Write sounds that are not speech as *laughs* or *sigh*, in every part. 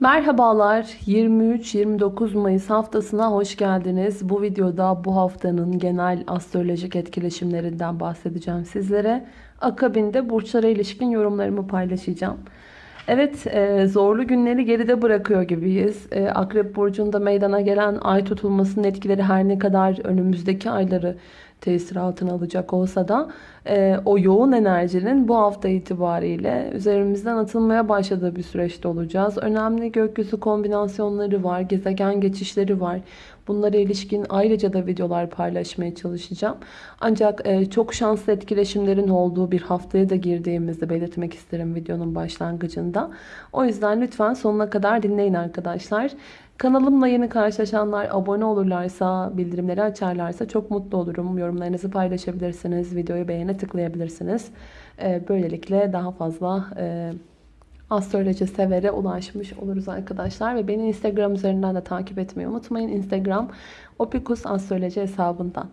Merhabalar 23-29 Mayıs haftasına hoş geldiniz. Bu videoda bu haftanın genel astrolojik etkileşimlerinden bahsedeceğim sizlere. Akabinde burçlara ilişkin yorumlarımı paylaşacağım. Evet e, zorlu günleri geride bırakıyor gibiyiz. E, Akrep Burcu'nda meydana gelen ay tutulmasının etkileri her ne kadar önümüzdeki ayları tesir altına alacak olsa da e, o yoğun enerjinin bu hafta itibariyle üzerimizden atılmaya başladığı bir süreçte olacağız. Önemli gökyüzü kombinasyonları var, gezegen geçişleri var. Bunlara ilişkin ayrıca da videolar paylaşmaya çalışacağım. Ancak e, çok şanslı etkileşimlerin olduğu bir haftaya da girdiğimizi belirtmek isterim videonun başlangıcında. O yüzden lütfen sonuna kadar dinleyin arkadaşlar. Kanalımla yeni karşılaşanlar abone olurlarsa, bildirimleri açarlarsa çok mutlu olurum. Yorumlarınızı paylaşabilirsiniz, videoyu beğene tıklayabilirsiniz. E, böylelikle daha fazla e, astroloji severe ulaşmış oluruz arkadaşlar. Ve beni Instagram üzerinden de takip etmeyi unutmayın. Instagram Opikus Astroloji hesabından.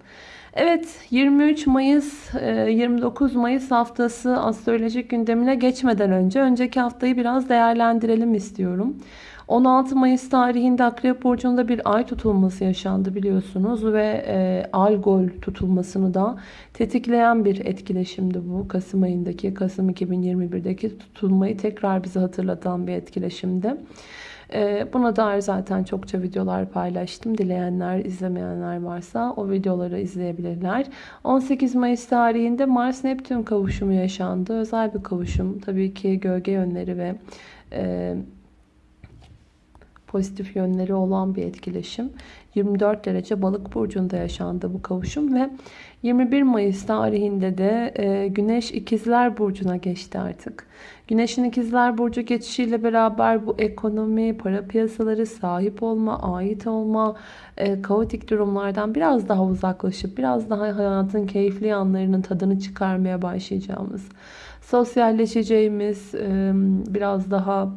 Evet 23 Mayıs 29 Mayıs haftası astrolojik gündemine geçmeden önce önceki haftayı biraz değerlendirelim istiyorum. 16 Mayıs tarihinde Akrep Burcu'nda bir ay tutulması yaşandı biliyorsunuz ve e, Algol tutulmasını da tetikleyen bir etkileşimdi bu. Kasım ayındaki, Kasım 2021'deki tutulmayı tekrar bize hatırlatan bir etkileşimdi. E, buna dair zaten çokça videolar paylaştım. Dileyenler, izlemeyenler varsa o videoları izleyebilirler. 18 Mayıs tarihinde Mars-Neptün kavuşumu yaşandı. Özel bir kavuşum. Tabii ki gölge yönleri ve e, pozitif yönleri olan bir etkileşim. 24 derece balık burcunda yaşandı bu kavuşum ve 21 Mayıs tarihinde de e, Güneş ikizler burcuna geçti artık. Güneşin ikizler burcu geçişiyle beraber bu ekonomi, para piyasaları, sahip olma, ait olma, e, kaotik durumlardan biraz daha uzaklaşıp biraz daha hayatın keyifli yanlarının tadını çıkarmaya başlayacağımız, sosyalleşeceğimiz, biraz daha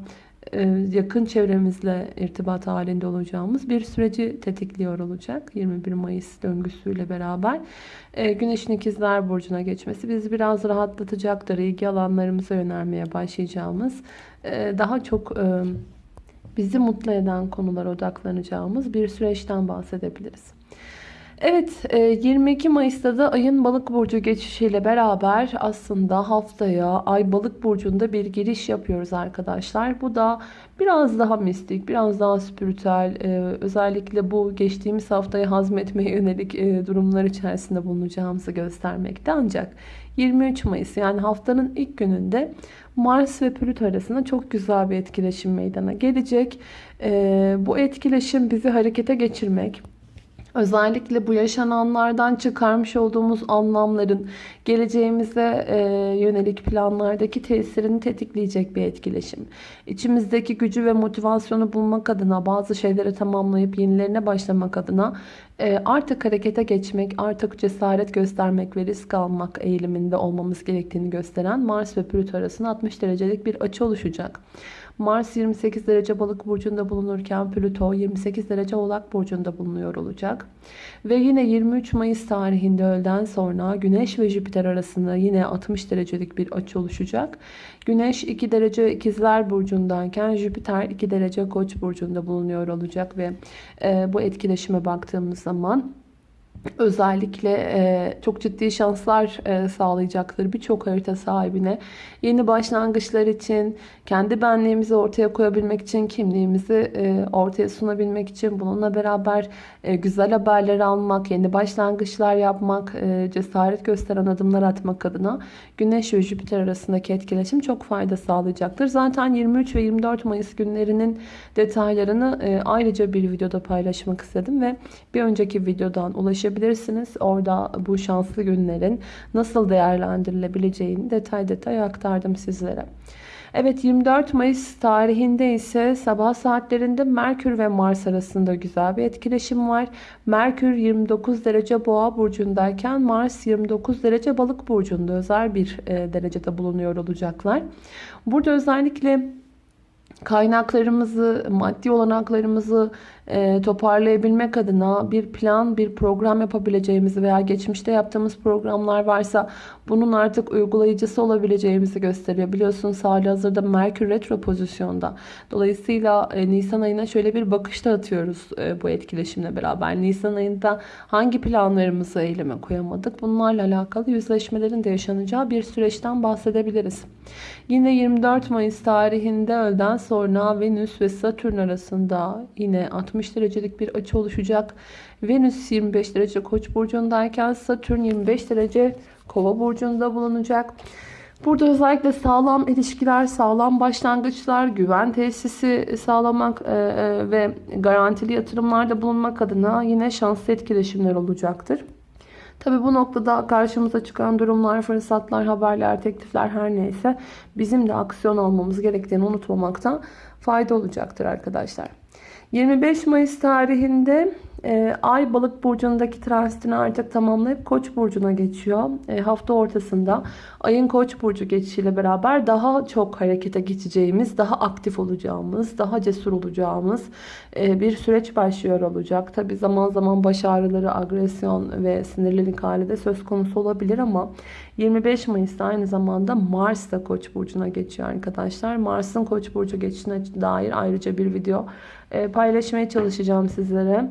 yakın çevremizle irtibat halinde olacağımız bir süreci tetikliyor olacak. 21 Mayıs döngüsüyle beraber. E, Güneşin ikizler burcuna geçmesi bizi biraz rahatlatacaktır. İlgi alanlarımıza yönelmeye başlayacağımız, e, daha çok bizi mutlu eden konulara odaklanacağımız bir süreçten bahsedebiliriz. Evet 22 e, Mayıs'ta da ayın balık burcu geçişiyle beraber aslında haftaya ay balık burcunda bir giriş yapıyoruz arkadaşlar. Bu da biraz daha mistik, biraz daha spiritüel e, özellikle bu geçtiğimiz haftayı hazmetmeye yönelik e, durumlar içerisinde bulunacağımızı göstermekte. Ancak 23 Mayıs yani haftanın ilk gününde Mars ve Plüto arasında çok güzel bir etkileşim meydana gelecek. Bu etkileşim bizi harekete geçirmek, Özellikle bu yaşananlardan çıkarmış olduğumuz anlamların geleceğimize e, yönelik planlardaki tesirini tetikleyecek bir etkileşim. İçimizdeki gücü ve motivasyonu bulmak adına bazı şeyleri tamamlayıp yenilerine başlamak adına e, artık harekete geçmek, artık cesaret göstermek ve risk almak eğiliminde olmamız gerektiğini gösteren Mars ve Plüto arasında 60 derecelik bir açı oluşacak. Mars 28 derece balık burcunda bulunurken Plüto 28 derece oğlak burcunda bulunuyor olacak. Ve yine 23 Mayıs tarihinde öğleden sonra Güneş ve Jüpiter arasında yine 60 derecelik bir açı oluşacak. Güneş 2 derece ikizler burcundayken Jüpiter 2 derece koç burcunda bulunuyor olacak ve e, bu etkileşime baktığımız zaman özellikle e, çok ciddi şanslar e, sağlayacaktır birçok harita sahibine. Yeni başlangıçlar için, kendi benliğimizi ortaya koyabilmek için, kimliğimizi e, ortaya sunabilmek için, bununla beraber e, güzel haberler almak, yeni başlangıçlar yapmak, e, cesaret gösteren adımlar atmak adına Güneş ve Jüpiter arasındaki etkileşim çok fayda sağlayacaktır. Zaten 23 ve 24 Mayıs günlerinin detaylarını e, ayrıca bir videoda paylaşmak istedim ve bir önceki videodan ulaşabilirsiniz. Orada bu şanslı günlerin nasıl değerlendirilebileceğini detay detay aktardım sizlere. Evet 24 Mayıs tarihinde ise sabah saatlerinde Merkür ve Mars arasında güzel bir etkileşim var. Merkür 29 derece boğa burcundayken Mars 29 derece balık burcunda özel bir e, derecede bulunuyor olacaklar. Burada özellikle kaynaklarımızı, maddi olanaklarımızı e, toparlayabilmek adına bir plan, bir program yapabileceğimizi veya geçmişte yaptığımız programlar varsa bunun artık uygulayıcısı olabileceğimizi gösteriyor. Biliyorsunuz hali hazırda Merkür Retro pozisyonda. Dolayısıyla e, Nisan ayına şöyle bir bakışta atıyoruz e, bu etkileşimle beraber. Nisan ayında hangi planlarımızı eyleme koyamadık? Bunlarla alakalı yüzleşmelerin de yaşanacağı bir süreçten bahsedebiliriz. Yine 24 Mayıs tarihinde öğleden sonra Venüs ve Satürn arasında yine 60 derecelik bir açı oluşacak. Venüs 25 derece Koç burcundayken Satürn 25 derece Kova burcunda bulunacak. Burada özellikle sağlam ilişkiler, sağlam başlangıçlar, güven tesisi sağlamak e, e, ve garantili yatırımlarda bulunmak adına yine şanslı etkileşimler olacaktır. Tabi bu noktada karşımıza çıkan durumlar, fırsatlar, haberler, teklifler her neyse bizim de aksiyon almamız gerektiğini unutmamakta fayda olacaktır arkadaşlar. 25 Mayıs tarihinde e, Ay balık burcundaki transitini artık tamamlayıp Koç burcuna geçiyor. E, hafta ortasında Ay'ın Koç burcu geçişiyle beraber daha çok harekete geçeceğimiz, daha aktif olacağımız, daha cesur olacağımız e, bir süreç başlıyor olacak. Tabi zaman zaman baş ağrıları, agresyon ve sinirlilik hali de söz konusu olabilir ama 25 Mayıs'ta aynı zamanda Mars da Koç burcuna geçiyor arkadaşlar. Mars'ın Koç burcu geçişine dair ayrıca bir video e, paylaşmaya çalışacağım sizlere.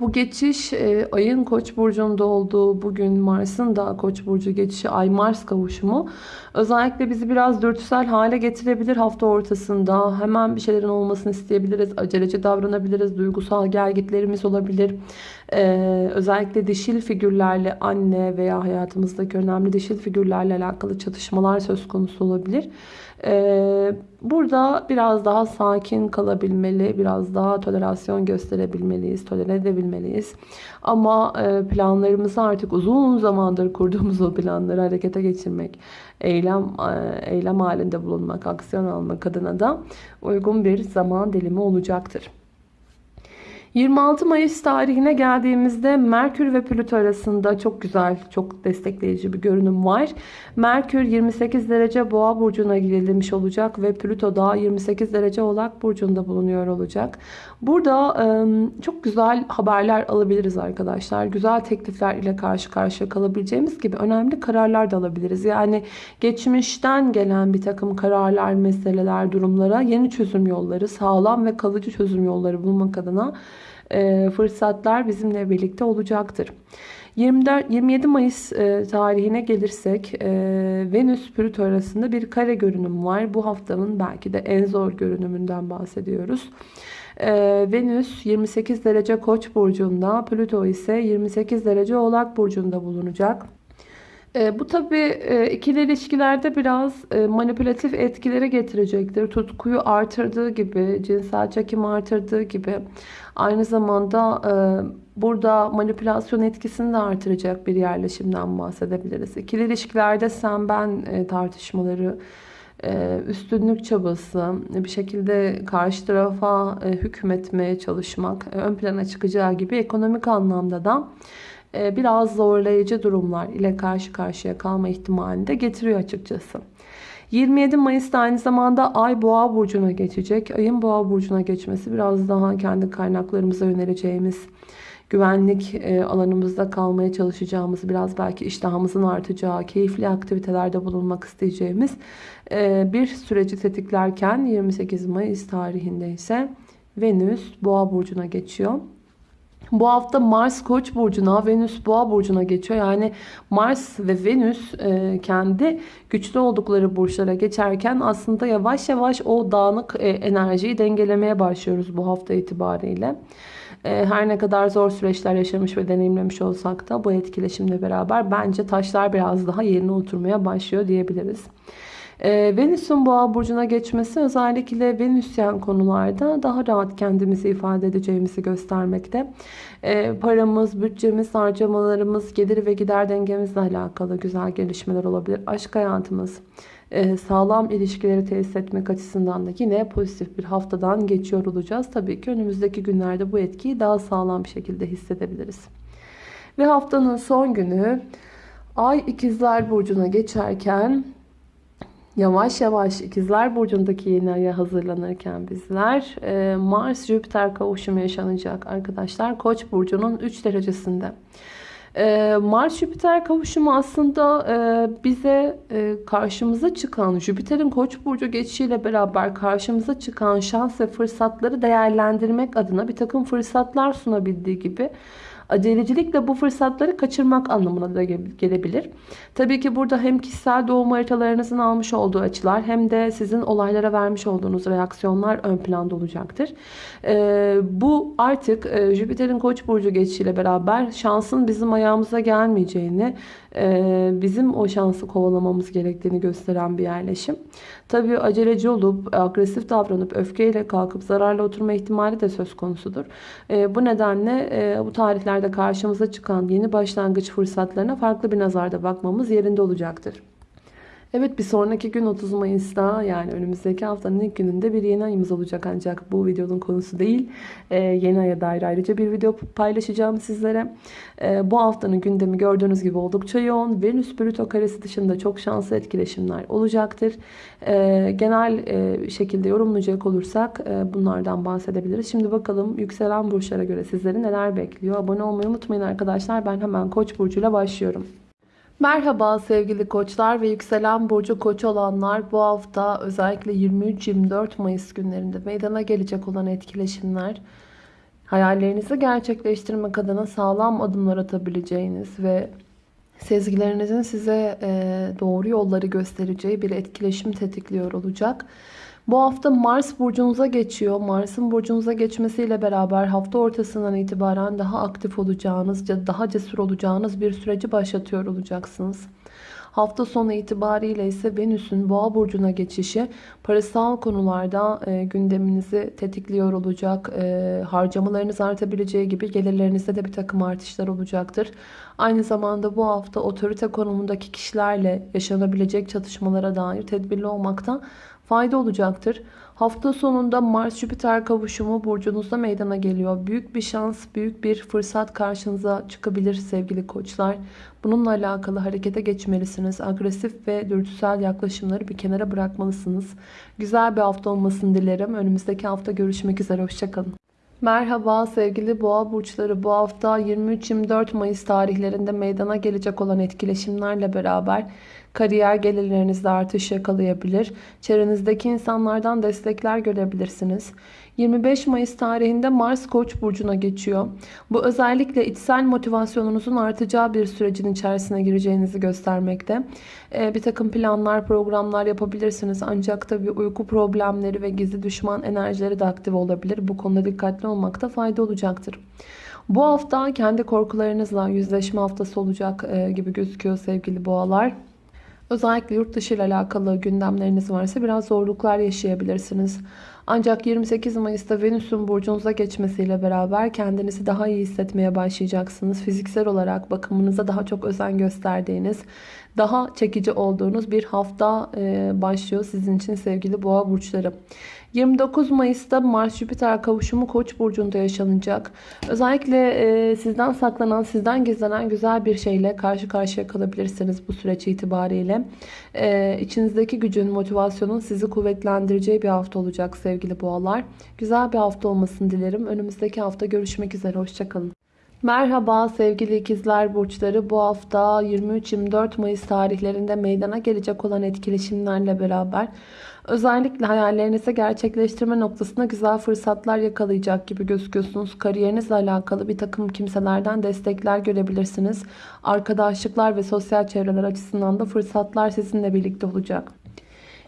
Bu geçiş e, ayın koç burcunda olduğu bugün Mars'ın da koç burcu geçişi ay Mars kavuşumu özellikle bizi biraz dürtüsel hale getirebilir hafta ortasında. Hemen bir şeylerin olmasını isteyebiliriz. Aceleci davranabiliriz. Duygusal gergitlerimiz olabilir. Ee, özellikle dişil figürlerle anne veya hayatımızdaki önemli dişil figürlerle alakalı çatışmalar söz konusu olabilir. Ee, burada biraz daha sakin kalabilmeli, biraz daha tolerasyon gösterebilmeliyiz, tolere edebilmeliyiz. Ama e, planlarımızı artık uzun zamandır kurduğumuz o planları harekete geçirmek, eylem e, eylem halinde bulunmak, aksiyon almak adına da uygun bir zaman dilimi olacaktır. 26 Mayıs tarihine geldiğimizde Merkür ve Plüto arasında çok güzel, çok destekleyici bir görünüm var. Merkür 28 derece Boğa burcuna girilmiş olacak ve Plüto da 28 derece Oğlak burcunda bulunuyor olacak. Burada çok güzel haberler alabiliriz arkadaşlar. Güzel teklifler ile karşı karşıya kalabileceğimiz gibi önemli kararlar da alabiliriz. Yani geçmişten gelen bir takım kararlar, meseleler, durumlara yeni çözüm yolları, sağlam ve kalıcı çözüm yolları bulmak adına fırsatlar bizimle birlikte olacaktır. 24, 27 Mayıs e, tarihine gelirsek e, Venüs Plüto arasında bir kare görünüm var. Bu haftanın belki de en zor görünümünden bahsediyoruz. E, Venüs 28 derece Koç burcunda, Plüto ise 28 derece Oğlak burcunda bulunacak. E, bu tabi e, ikili ilişkilerde biraz e, manipülatif etkileri getirecektir. Tutkuyu artırdığı gibi, cinsel çekim artırdığı gibi aynı zamanda e, burada manipülasyon etkisini de artıracak bir yerleşimden bahsedebiliriz. İkili ilişkilerde sen ben e, tartışmaları, üstünlük çabası, bir şekilde karşı tarafa hükmetmeye çalışmak ön plana çıkacağı gibi ekonomik anlamda da biraz zorlayıcı durumlar ile karşı karşıya kalma ihtimalini de getiriyor açıkçası. 27 Mayıs'ta aynı zamanda Ay Boğa burcuna geçecek. Ayın Boğa burcuna geçmesi biraz daha kendi kaynaklarımıza yöneleceğimiz, güvenlik e, alanımızda kalmaya çalışacağımız, biraz belki iştahımızın artacağı, keyifli aktivitelerde bulunmak isteyeceğimiz e, bir süreci tetiklerken 28 Mayıs tarihinde ise Venüs Boğa burcuna geçiyor. Bu hafta Mars Koç burcuna, Venüs Boğa burcuna geçiyor. Yani Mars ve Venüs e, kendi güçlü oldukları burçlara geçerken aslında yavaş yavaş o dağınık e, enerjiyi dengelemeye başlıyoruz bu hafta itibariyle. E, her ne kadar zor süreçler yaşamış ve deneyimlemiş olsak da bu etkileşimle beraber bence taşlar biraz daha yerine oturmaya başlıyor diyebiliriz. E, Venüs'ün boğa burcuna geçmesi özellikle Venüsyen konularda daha rahat kendimizi ifade edeceğimizi göstermekte. E, paramız, bütçemiz, harcamalarımız, gelir ve gider dengemizle alakalı güzel gelişmeler olabilir. Aşk hayatımız, e, sağlam ilişkileri tesis etmek açısından da yine pozitif bir haftadan geçiyor olacağız. Tabii ki önümüzdeki günlerde bu etkiyi daha sağlam bir şekilde hissedebiliriz. Ve haftanın son günü Ay ikizler burcuna geçerken Yavaş yavaş ikizler burcundaki yeni aya hazırlanırken bizler e, Mars Jüpiter kavuşumu yaşanacak arkadaşlar Koç burcunun 3 derecesinde. E, Mars Jüpiter kavuşumu aslında e, bize karşımıza çıkan Jüpiter'in Koç burcu geçişiyle beraber karşımıza çıkan şans ve fırsatları değerlendirmek adına bir takım fırsatlar sunabildiği gibi Acelecilikle bu fırsatları kaçırmak anlamına da gelebilir. Tabii ki burada hem kişisel doğum haritalarınızın almış olduğu açılar hem de sizin olaylara vermiş olduğunuz reaksiyonlar ön planda olacaktır. Ee, bu artık e, Jüpiter'in koç burcu geçişiyle beraber şansın bizim ayağımıza gelmeyeceğini, bizim o şansı kovalamamız gerektiğini gösteren bir yerleşim. Tabii aceleci olup, agresif davranıp, öfkeyle kalkıp zararla oturma ihtimali de söz konusudur. E, bu nedenle bu tarihlerde karşımıza çıkan yeni başlangıç fırsatlarına farklı bir nazarda bakmamız yerinde olacaktır. Evet bir sonraki gün 30 Mayıs'ta yani önümüzdeki haftanın ilk gününde bir yeni ayımız olacak ancak bu videonun konusu değil. Ee, yeni aya dair ayrıca bir video paylaşacağım sizlere. Ee, bu haftanın gündemi gördüğünüz gibi oldukça yoğun. Venüs Plüto karesi dışında çok şanslı etkileşimler olacaktır. Ee, genel e, şekilde yorumlayacak olursak e, bunlardan bahsedebiliriz. Şimdi bakalım yükselen burçlara göre sizleri neler bekliyor. Abone olmayı unutmayın arkadaşlar. Ben hemen Koç burcuyla başlıyorum. Merhaba sevgili koçlar ve yükselen burcu koç olanlar bu hafta özellikle 23-24 Mayıs günlerinde meydana gelecek olan etkileşimler hayallerinizi gerçekleştirmek adına sağlam adımlar atabileceğiniz ve sezgilerinizin size doğru yolları göstereceği bir etkileşim tetikliyor olacak. Bu hafta Mars burcunuza geçiyor. Mars'ın burcunuza geçmesiyle beraber hafta ortasından itibaren daha aktif olacağınız, daha cesur olacağınız bir süreci başlatıyor olacaksınız. Hafta sonu itibariyle ise Venüs'ün boğa burcuna geçişi parasal konularda e, gündeminizi tetikliyor olacak. E, harcamalarınız artabileceği gibi gelirlerinizde de bir takım artışlar olacaktır. Aynı zamanda bu hafta otorite konumundaki kişilerle yaşanabilecek çatışmalara dair tedbirli olmakta fayda olacaktır. Hafta sonunda Mars-Jüpiter kavuşumu burcunuzda meydana geliyor. Büyük bir şans, büyük bir fırsat karşınıza çıkabilir sevgili koçlar. Bununla alakalı harekete geçmelisiniz. Agresif ve dürtüsel yaklaşımları bir kenara bırakmalısınız. Güzel bir hafta olmasını dilerim. Önümüzdeki hafta görüşmek üzere. Hoşçakalın. Merhaba sevgili boğa burçları bu hafta 23-24 Mayıs tarihlerinde meydana gelecek olan etkileşimlerle beraber Kariyer gelirlerinizde artış yakalayabilir. Çevrenizdeki insanlardan destekler görebilirsiniz. 25 Mayıs tarihinde Mars Koç burcuna geçiyor. Bu özellikle içsel motivasyonunuzun artacağı bir sürecin içerisine gireceğinizi göstermekte. Ee, bir takım planlar, programlar yapabilirsiniz. Ancak tabii uyku problemleri ve gizli düşman enerjileri de aktif olabilir. Bu konuda dikkatli olmakta fayda olacaktır. Bu hafta kendi korkularınızla yüzleşme haftası olacak e, gibi gözüküyor sevgili boğalar. Özellikle yurt dışı ile alakalı gündemleriniz varsa biraz zorluklar yaşayabilirsiniz. Ancak 28 Mayıs'ta Venüs'ün burcunuza geçmesiyle beraber kendinizi daha iyi hissetmeye başlayacaksınız. Fiziksel olarak bakımınıza daha çok özen gösterdiğiniz, daha çekici olduğunuz bir hafta başlıyor sizin için sevgili boğa burçları. 29 Mayıs'ta Mars-Jüpiter kavuşumu Koç burcunda yaşanacak. Özellikle e, sizden saklanan, sizden gizlenen güzel bir şeyle karşı karşıya kalabilirsiniz bu süreç itibariyle. E, içinizdeki gücün, motivasyonun sizi kuvvetlendireceği bir hafta olacak sevgili boğalar. Güzel bir hafta olmasını dilerim. Önümüzdeki hafta görüşmek üzere. Hoşçakalın. Merhaba sevgili ikizler burçları. Bu hafta 23-24 Mayıs tarihlerinde meydana gelecek olan etkileşimlerle beraber özellikle hayallerinizi gerçekleştirme noktasında güzel fırsatlar yakalayacak gibi gözüküyorsunuz. Kariyerinizle alakalı bir takım kimselerden destekler görebilirsiniz. Arkadaşlıklar ve sosyal çevreler açısından da fırsatlar sizinle birlikte olacak.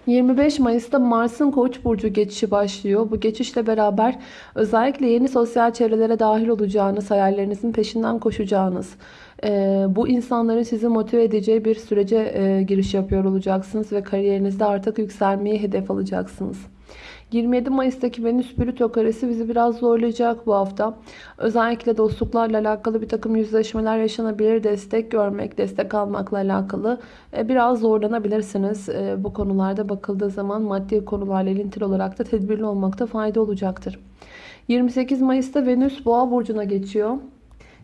25 Mayıs'ta Mars'ın Koç burcu geçişi başlıyor. Bu geçişle beraber özellikle yeni sosyal çevrelere dahil olacağınız, hayallerinizin peşinden koşacağınız, e, bu insanların sizi motive edeceği bir sürece e, giriş yapıyor olacaksınız ve kariyerinizde artık yükselmeyi hedef alacaksınız. 27 Mayıs'taki Venüs Plüto karesi bizi biraz zorlayacak bu hafta. Özellikle dostluklarla alakalı bir takım yüzleşmeler yaşanabilir. Destek görmek, destek almakla alakalı e, biraz zorlanabilirsiniz. E, bu konularda bakıldığı zaman maddi konularla ilintili olarak da tedbirli olmakta fayda olacaktır. 28 Mayıs'ta Venüs Boğa burcuna geçiyor.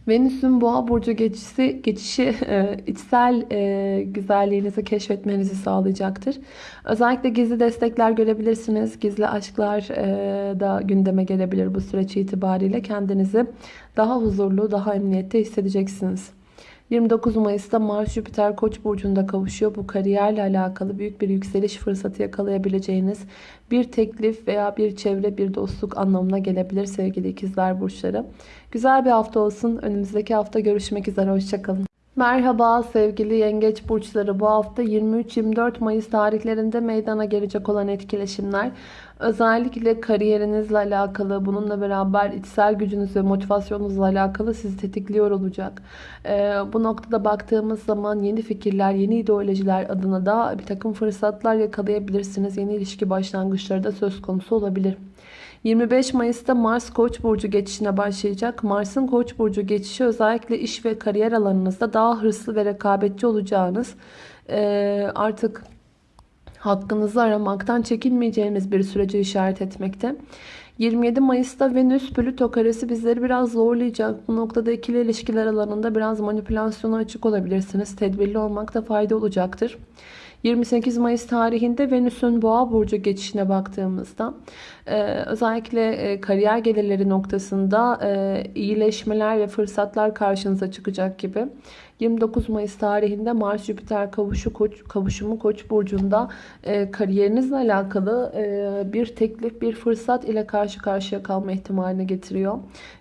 Venüs'ün boğa burcu geçişi, geçişi e, içsel e, güzelliğinizi keşfetmenizi sağlayacaktır. Özellikle gizli destekler görebilirsiniz. Gizli aşklar e, da gündeme gelebilir bu süreç itibariyle. Kendinizi daha huzurlu, daha emniyette hissedeceksiniz. 29 Mayıs'ta Mars Jüpiter Koç burcunda kavuşuyor. Bu kariyerle alakalı büyük bir yükseliş fırsatı yakalayabileceğiniz bir teklif veya bir çevre, bir dostluk anlamına gelebilir sevgili ikizler burçları. Güzel bir hafta olsun. Önümüzdeki hafta görüşmek üzere. Hoşçakalın. Merhaba sevgili yengeç burçları. Bu hafta 23-24 Mayıs tarihlerinde meydana gelecek olan etkileşimler özellikle kariyerinizle alakalı, bununla beraber içsel gücünüz ve motivasyonunuzla alakalı sizi tetikliyor olacak. Ee, bu noktada baktığımız zaman yeni fikirler, yeni ideolojiler adına da bir takım fırsatlar yakalayabilirsiniz. Yeni ilişki başlangıçları da söz konusu olabilir. 25 Mayıs'ta Mars Koç burcu geçişine başlayacak. Mars'ın Koç burcu geçişi özellikle iş ve kariyer alanınızda daha hırslı ve rekabetçi olacağınız e, artık hakkınızı aramaktan çekinmeyeceğiniz bir sürece işaret etmekte. 27 Mayıs'ta Venüs Plüto karesi bizleri biraz zorlayacak. Bu noktada ikili ilişkiler alanında biraz manipülasyona açık olabilirsiniz. Tedbirli olmakta fayda olacaktır. 28 Mayıs tarihinde Venüs'ün Boğa burcu geçişine baktığımızda e, özellikle e, kariyer gelirleri noktasında e, iyileşmeler ve fırsatlar karşınıza çıkacak gibi. 29 Mayıs tarihinde Mars Jüpiter kavuşu koç, kavuşumu Koç burcunda kariyerinizle alakalı bir teklif, bir fırsat ile karşı karşıya kalma ihtimalini getiriyor.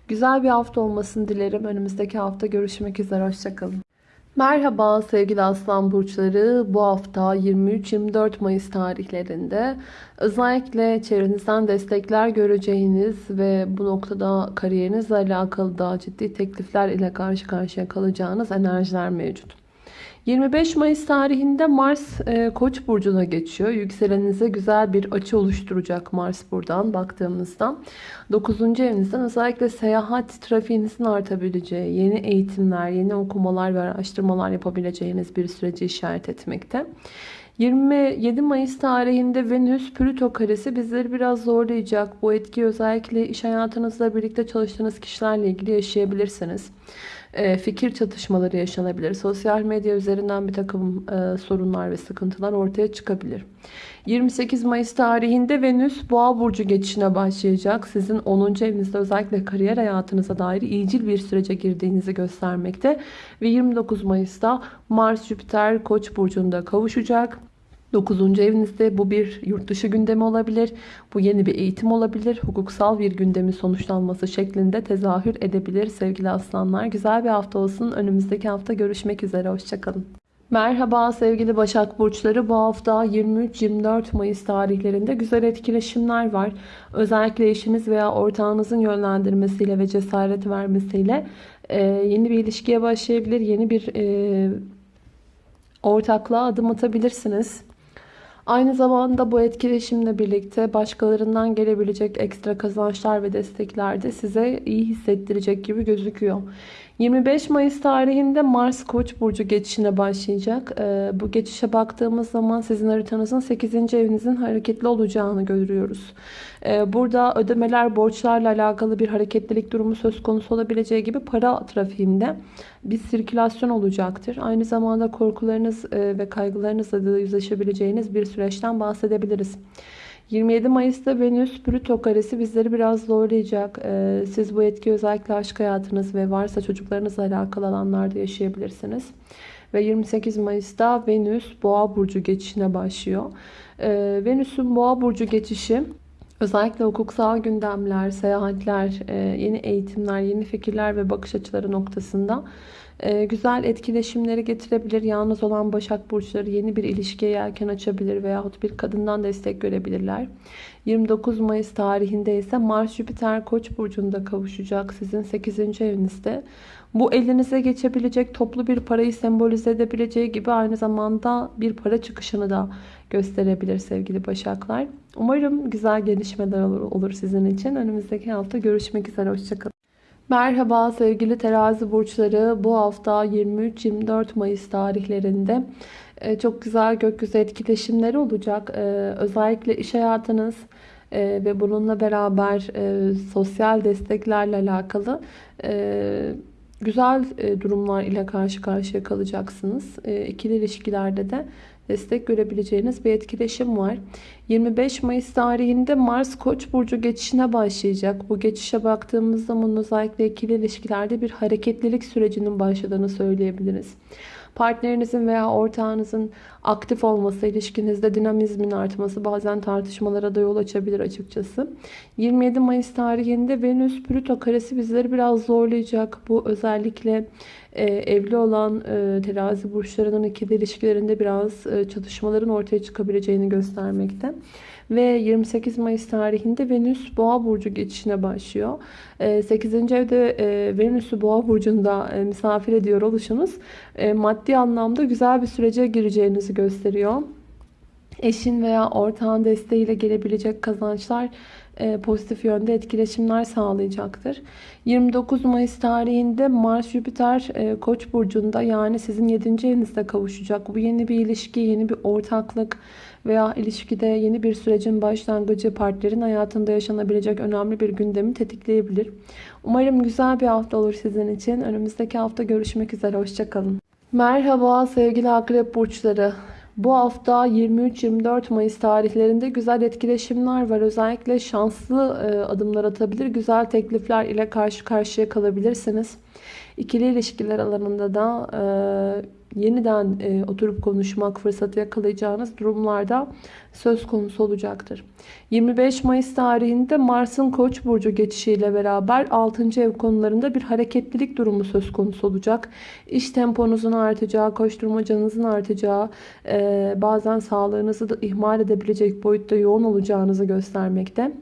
Güzel bir hafta olmasını dilerim. Önümüzdeki hafta görüşmek üzere. Hoşçakalın. Merhaba sevgili aslan burçları. Bu hafta 23-24 Mayıs tarihlerinde özellikle çevrenizden destekler göreceğiniz ve bu noktada kariyerinizle alakalı da ciddi teklifler ile karşı karşıya kalacağınız enerjiler mevcut. 25 Mayıs tarihinde Mars e, Koç burcuna geçiyor. Yükselenize güzel bir açı oluşturacak Mars buradan baktığımızda. 9. evinizden özellikle seyahat trafiğinizin artabileceği, yeni eğitimler, yeni okumalar ve araştırmalar yapabileceğiniz bir süreci işaret etmekte. 27 Mayıs tarihinde Venüs Plüto karesi bizleri biraz zorlayacak. Bu etki özellikle iş hayatınızla birlikte çalıştığınız kişilerle ilgili yaşayabilirsiniz. E, fikir çatışmaları yaşanabilir. Sosyal medya üzerinden bir takım e, sorunlar ve sıkıntılar ortaya çıkabilir. 28 Mayıs tarihinde Venüs Boğa burcu geçişine başlayacak. Sizin 10. evinizde özellikle kariyer hayatınıza dair iyicil bir sürece girdiğinizi göstermekte. Ve 29 Mayıs'ta Mars Jüpiter Koç burcunda kavuşacak. 9. evinizde bu bir yurt dışı gündemi olabilir. Bu yeni bir eğitim olabilir. Hukuksal bir gündemin sonuçlanması şeklinde tezahür edebilir sevgili aslanlar. Güzel bir hafta olsun. Önümüzdeki hafta görüşmek üzere. Hoşçakalın. Merhaba sevgili Başak Burçları. Bu hafta 23-24 Mayıs tarihlerinde güzel etkileşimler var. Özellikle eşiniz veya ortağınızın yönlendirmesiyle ve cesaret vermesiyle e, yeni bir ilişkiye başlayabilir. Yeni bir e, ortaklığa adım atabilirsiniz. Aynı zamanda bu etkileşimle birlikte başkalarından gelebilecek ekstra kazançlar ve destekler de size iyi hissettirecek gibi gözüküyor. 25 Mayıs tarihinde Mars Koç burcu geçişine başlayacak. Ee, bu geçişe baktığımız zaman sizin haritanızın 8. evinizin hareketli olacağını görüyoruz. Ee, burada ödemeler, borçlarla alakalı bir hareketlilik durumu söz konusu olabileceği gibi para trafiğinde bir sirkülasyon olacaktır. Aynı zamanda korkularınız e, ve kaygılarınızla da yüzleşebileceğiniz bir süreçten bahsedebiliriz. 27 Mayıs'ta Venüs Plüto karesi bizleri biraz zorlayacak. Ee, siz bu etki özellikle aşk hayatınız ve varsa çocuklarınızla alakalı alanlarda yaşayabilirsiniz. Ve 28 Mayıs'ta Venüs Boğa burcu geçişine başlıyor. Ee, Venüs'ün Boğa burcu geçişi özellikle hukuksal gündemler, seyahatler, e, yeni eğitimler, yeni fikirler ve bakış açıları noktasında güzel etkileşimleri getirebilir. Yalnız olan Başak Burçları yeni bir ilişkiye yelken açabilir veyahut bir kadından destek görebilirler. 29 Mayıs tarihinde ise Mars Jüpiter Koç burcunda kavuşacak sizin 8. evinizde. Bu elinize geçebilecek toplu bir parayı sembolize edebileceği gibi aynı zamanda bir para çıkışını da gösterebilir sevgili Başaklar. Umarım güzel gelişmeler olur, olur sizin için. Önümüzdeki hafta görüşmek üzere. Hoşçakalın. Merhaba sevgili terazi burçları. Bu hafta 23-24 Mayıs tarihlerinde e, çok güzel gökyüzü etkileşimleri olacak. E, özellikle iş hayatınız e, ve bununla beraber sosyal desteklerle alakalı güzel durumlar ile karşı karşıya kalacaksınız. İkili ilişkilerde de destek görebileceğiniz bir etkileşim var. 25 Mayıs tarihinde Mars Koç burcu geçişine başlayacak. Bu geçişe baktığımız zaman özellikle ikili ilişkilerde bir hareketlilik sürecinin başladığını söyleyebiliriz. Partnerinizin veya ortağınızın aktif olması, ilişkinizde dinamizmin artması bazen tartışmalara da yol açabilir açıkçası. 27 Mayıs tarihinde Venüs Plüto karesi bizleri biraz zorlayacak. Bu özellikle e, evli olan e, terazi burçlarının ikili ilişkilerinde biraz e, çatışmaların ortaya çıkabileceğini göstermekte. Ve 28 Mayıs tarihinde Venüs Boğa burcu geçişine başlıyor. 8. evde Venüs'ü Boğa burcunda misafir ediyor oluşunuz maddi anlamda güzel bir sürece gireceğinizi gösteriyor. Eşin veya ortağın desteğiyle gelebilecek kazançlar e, pozitif yönde etkileşimler sağlayacaktır. 29 Mayıs tarihinde Mars Jüpiter e, Koç burcunda yani sizin 7. evinizde kavuşacak. Bu yeni bir ilişki, yeni bir ortaklık veya ilişkide yeni bir sürecin başlangıcı partnerin hayatında yaşanabilecek önemli bir gündemi tetikleyebilir. Umarım güzel bir hafta olur sizin için. Önümüzdeki hafta görüşmek üzere. Hoşçakalın. Merhaba sevgili akrep burçları. Bu hafta 23-24 Mayıs tarihlerinde güzel etkileşimler var. Özellikle şanslı e, adımlar atabilir, güzel teklifler ile karşı karşıya kalabilirsiniz. İkili ilişkiler alanında da e, yeniden e, oturup konuşmak fırsatı yakalayacağınız durumlarda söz konusu olacaktır. 25 Mayıs tarihinde Mars'ın Koç burcu geçişiyle beraber 6. ev konularında bir hareketlilik durumu söz konusu olacak. İş temponuzun artacağı, koşturmacanızın artacağı, e, bazen sağlığınızı da ihmal edebilecek boyutta yoğun olacağınızı göstermekte.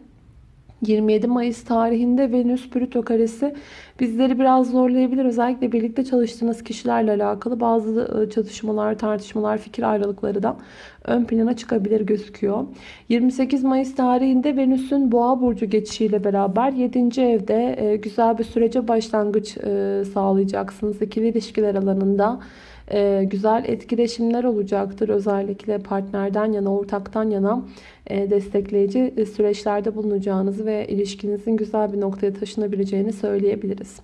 27 Mayıs tarihinde Venüs Plüto karesi bizleri biraz zorlayabilir. Özellikle birlikte çalıştığınız kişilerle alakalı bazı e, çatışmalar, tartışmalar, fikir ayrılıkları da ön plana çıkabilir gözüküyor. 28 Mayıs tarihinde Venüs'ün Boğa burcu geçişiyle beraber 7. evde e, güzel bir sürece başlangıç e, sağlayacaksınız. İkili ilişkiler alanında güzel etkileşimler olacaktır. Özellikle partnerden yana, ortaktan yana destekleyici e, süreçlerde bulunacağınızı ve ilişkinizin güzel bir noktaya taşınabileceğini söyleyebiliriz.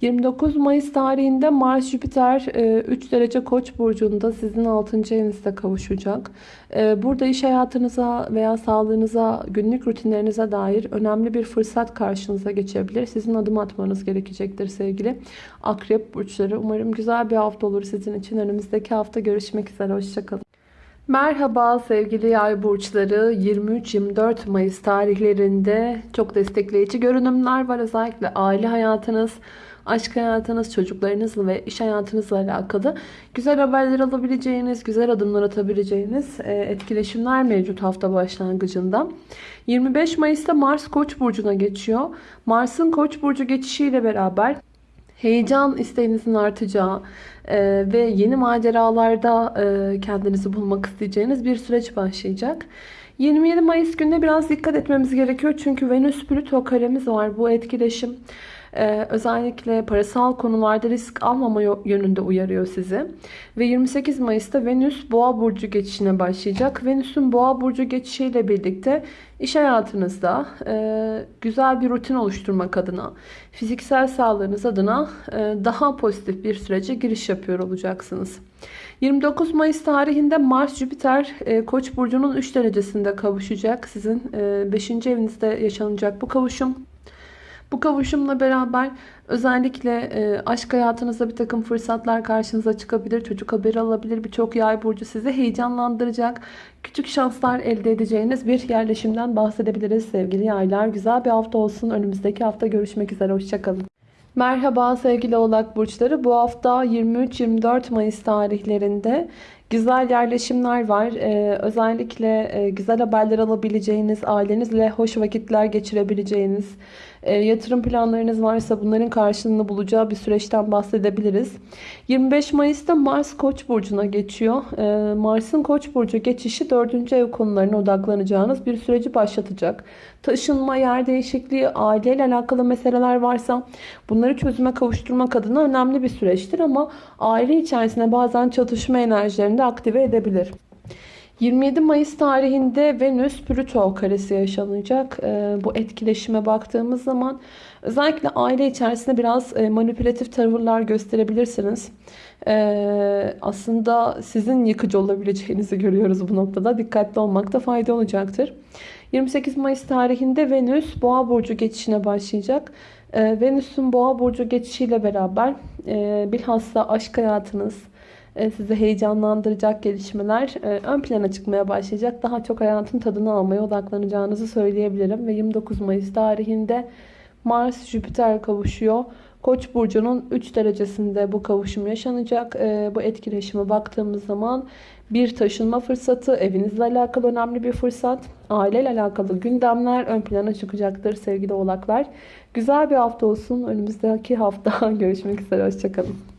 29 Mayıs tarihinde Mars Jüpiter 3 e, derece Koç burcunda sizin 6. evinizde kavuşacak. Burada iş hayatınıza veya sağlığınıza, günlük rutinlerinize dair önemli bir fırsat karşınıza geçebilir. Sizin adım atmanız gerekecektir sevgili Akrep burçları. Umarım güzel bir hafta olur sizin için. Önümüzdeki hafta görüşmek üzere. Hoşçakalın. Merhaba sevgili yay burçları 23-24 Mayıs tarihlerinde çok destekleyici görünümler var. Özellikle aile hayatınız, aşk hayatınız, çocuklarınızla ve iş hayatınızla alakalı güzel haberler alabileceğiniz, güzel adımlar atabileceğiniz e, etkileşimler mevcut hafta başlangıcında. 25 Mayıs'ta Mars Koç burcuna geçiyor. Mars'ın Koç burcu geçişiyle beraber heyecan isteğinizin artacağı e, ve yeni maceralarda e, kendinizi bulmak isteyeceğiniz bir süreç başlayacak. 27 Mayıs gününe biraz dikkat etmemiz gerekiyor. Çünkü Venüs Plüto karemiz var. Bu etkileşim ee, özellikle parasal konularda risk almama yönünde uyarıyor sizi. Ve 28 Mayıs'ta Venüs Boğa burcu geçişine başlayacak. Venüs'ün Boğa burcu geçişiyle birlikte iş hayatınızda e, güzel bir rutin oluşturmak adına, fiziksel sağlığınız adına e, daha pozitif bir sürece giriş yapıyor olacaksınız. 29 Mayıs tarihinde Mars Jüpiter e, Koç burcunun 3 derecesinde kavuşacak. Sizin 5. evinizde yaşanacak bu kavuşum bu kavuşumla beraber özellikle e, aşk hayatınızda bir takım fırsatlar karşınıza çıkabilir. Çocuk haberi alabilir. Birçok yay burcu sizi heyecanlandıracak. Küçük şanslar elde edeceğiniz bir yerleşimden bahsedebiliriz sevgili yaylar. Güzel bir hafta olsun. Önümüzdeki hafta görüşmek üzere. Hoşçakalın. Merhaba sevgili oğlak burçları. Bu hafta 23-24 Mayıs tarihlerinde güzel yerleşimler var. Ee, özellikle e, güzel haberler alabileceğiniz, ailenizle hoş vakitler geçirebileceğiniz, yatırım planlarınız varsa bunların karşılığını bulacağı bir süreçten bahsedebiliriz. 25 Mayıs'ta Mars Koç burcuna geçiyor. E, Mars'ın Koç burcu geçişi 4. ev konularına odaklanacağınız bir süreci başlatacak. Taşınma, yer değişikliği, aileyle alakalı meseleler varsa bunları çözüme kavuşturmak adına önemli bir süreçtir ama aile içerisinde bazen çatışma enerjilerini de aktive edebilir. 27 Mayıs tarihinde Venüs Plüto karesi yaşanacak. Ee, bu etkileşime baktığımız zaman özellikle aile içerisinde biraz e, manipülatif tavırlar gösterebilirsiniz. Ee, aslında sizin yıkıcı olabileceğinizi görüyoruz bu noktada. Dikkatli olmakta fayda olacaktır. 28 Mayıs tarihinde Venüs Boğa burcu geçişine başlayacak. Ee, Venüs'ün Boğa burcu geçişiyle beraber e, bilhassa aşk hayatınız, sizi heyecanlandıracak gelişmeler e, ön plana çıkmaya başlayacak. Daha çok hayatın tadını almaya odaklanacağınızı söyleyebilirim. Ve 29 Mayıs tarihinde Mars-Jüpiter kavuşuyor. Koç burcunun 3 derecesinde bu kavuşum yaşanacak. E, bu etkileşime baktığımız zaman bir taşınma fırsatı, evinizle alakalı önemli bir fırsat, aileyle alakalı gündemler ön plana çıkacaktır sevgili oğlaklar. Güzel bir hafta olsun. Önümüzdeki hafta *laughs* görüşmek üzere. Hoşçakalın.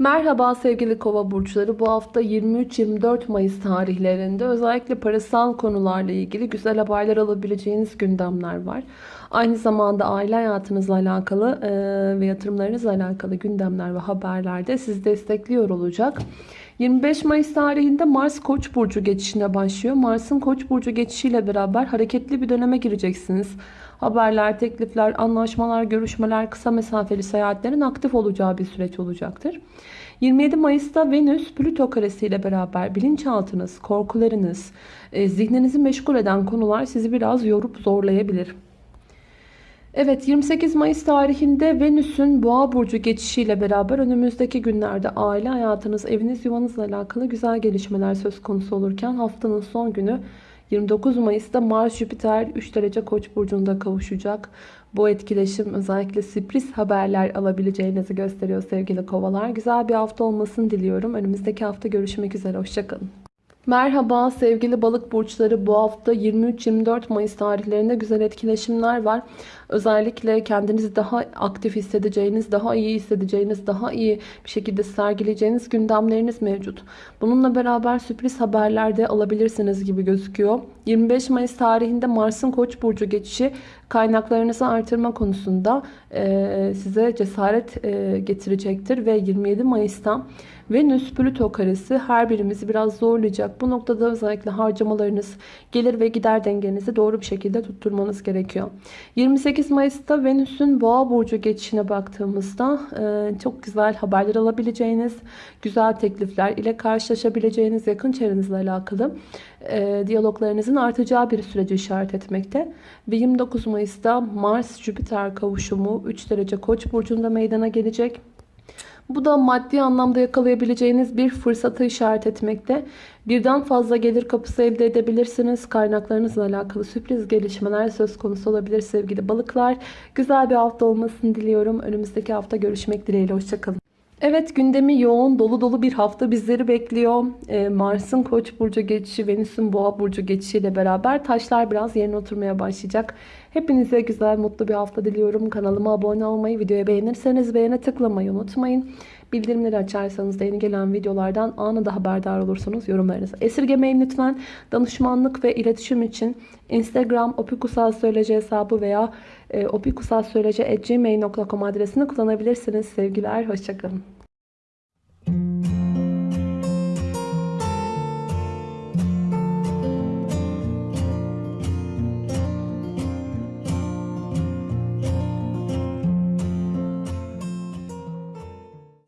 Merhaba sevgili kova burçları. Bu hafta 23-24 Mayıs tarihlerinde özellikle parasal konularla ilgili güzel haberler alabileceğiniz gündemler var. Aynı zamanda aile hayatınızla alakalı ve yatırımlarınızla alakalı gündemler ve haberler de sizi destekliyor olacak. 25 Mayıs tarihinde Mars Koç burcu geçişine başlıyor. Mars'ın Koç burcu geçişiyle beraber hareketli bir döneme gireceksiniz. Haberler, teklifler, anlaşmalar, görüşmeler, kısa mesafeli seyahatlerin aktif olacağı bir süreç olacaktır. 27 Mayıs'ta Venüs Plüto karesi ile beraber bilinçaltınız, korkularınız, e, zihninizi meşgul eden konular sizi biraz yorup zorlayabilir. Evet 28 Mayıs tarihinde Venüs'ün Boğa burcu geçişiyle beraber önümüzdeki günlerde aile hayatınız, eviniz, yuvanızla alakalı güzel gelişmeler söz konusu olurken haftanın son günü 29 Mayıs'ta Mars Jüpiter 3 derece Koç burcunda kavuşacak. Bu etkileşim özellikle sürpriz haberler alabileceğinizi gösteriyor sevgili kovalar. Güzel bir hafta olmasını diliyorum. Önümüzdeki hafta görüşmek üzere. Hoşçakalın. Merhaba sevgili balık burçları bu hafta 23-24 Mayıs tarihlerinde güzel etkileşimler var. Özellikle kendinizi daha aktif hissedeceğiniz, daha iyi hissedeceğiniz, daha iyi bir şekilde sergileyeceğiniz gündemleriniz mevcut. Bununla beraber sürpriz haberler de alabilirsiniz gibi gözüküyor. 25 Mayıs tarihinde Mars'ın Koç burcu geçişi kaynaklarınızı artırma konusunda size cesaret getirecektir ve 27 Mayıs'ta Venüs Plüto karesi her birimizi biraz zorlayacak. Bu noktada özellikle harcamalarınız, gelir ve gider dengenizi doğru bir şekilde tutturmanız gerekiyor. 28 Mayıs'ta Venüs'ün Boğa burcu geçişine baktığımızda e, çok güzel haberler alabileceğiniz, güzel teklifler ile karşılaşabileceğiniz yakın çevrenizle alakalı e, diyaloglarınızın artacağı bir süreci işaret etmekte. Ve 29 Mayıs'ta Mars-Jüpiter kavuşumu 3 derece Koç burcunda meydana gelecek. Bu da maddi anlamda yakalayabileceğiniz bir fırsatı işaret etmekte. Birden fazla gelir kapısı elde edebilirsiniz. Kaynaklarınızla alakalı sürpriz gelişmeler söz konusu olabilir sevgili balıklar. Güzel bir hafta olmasını diliyorum. Önümüzdeki hafta görüşmek dileğiyle. Hoşçakalın. Evet gündemi yoğun dolu dolu bir hafta bizleri bekliyor. Ee, Mars'ın Koç burcu geçişi, Venüs'ün Boğa burcu geçişiyle beraber taşlar biraz yerine oturmaya başlayacak. Hepinize güzel, mutlu bir hafta diliyorum. Kanalıma abone olmayı, videoyu beğenirseniz beğene tıklamayı unutmayın. Bildirimleri açarsanız da yeni gelen videolardan anında haberdar olursunuz. Yorumlarınızı esirgemeyin lütfen. Danışmanlık ve iletişim için Instagram opikusalsöylece hesabı veya e, adresini kullanabilirsiniz. Sevgiler, hoşçakalın.